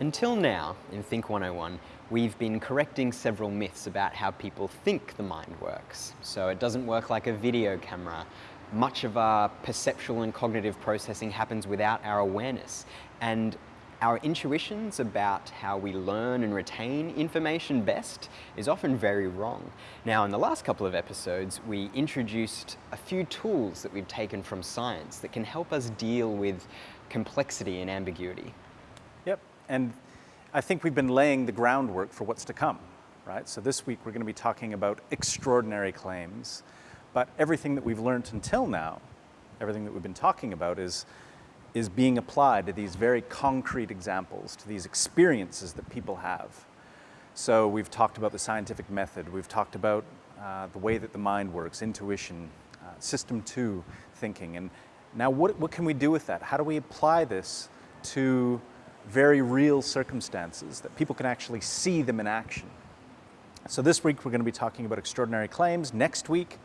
Until now, in Think 101, we've been correcting several myths about how people think the mind works. So it doesn't work like a video camera. Much of our perceptual and cognitive processing happens without our awareness. And our intuitions about how we learn and retain information best is often very wrong. Now, in the last couple of episodes, we introduced a few tools that we've taken from science that can help us deal with complexity and ambiguity. And I think we've been laying the groundwork for what's to come, right? So this week we're going to be talking about extraordinary claims, but everything that we've learned until now, everything that we've been talking about is, is being applied to these very concrete examples, to these experiences that people have. So we've talked about the scientific method, we've talked about uh, the way that the mind works, intuition, uh, system two thinking, and now what, what can we do with that? How do we apply this to very real circumstances that people can actually see them in action. So this week we're going to be talking about extraordinary claims. Next week,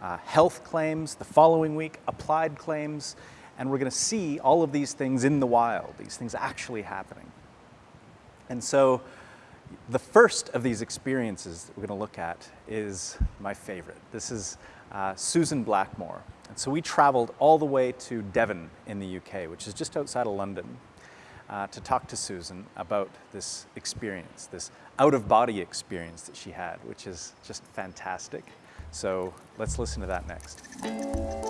uh, health claims. The following week, applied claims. And we're going to see all of these things in the wild, these things actually happening. And so the first of these experiences that we're going to look at is my favorite. This is uh, Susan Blackmore. And so we traveled all the way to Devon in the UK, which is just outside of London uh, to talk to Susan about this experience, this out-of-body experience that she had, which is just fantastic. So let's listen to that next.